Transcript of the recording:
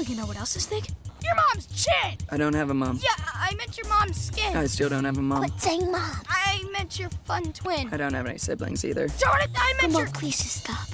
Oh, you know what else is thick? Your mom's chin! I don't have a mom. Yeah, I meant your mom's skin. I still don't have a mom. Quit saying mom. I meant your fun twin. I don't have any siblings either. Darn it, I meant Come your... on, please stop.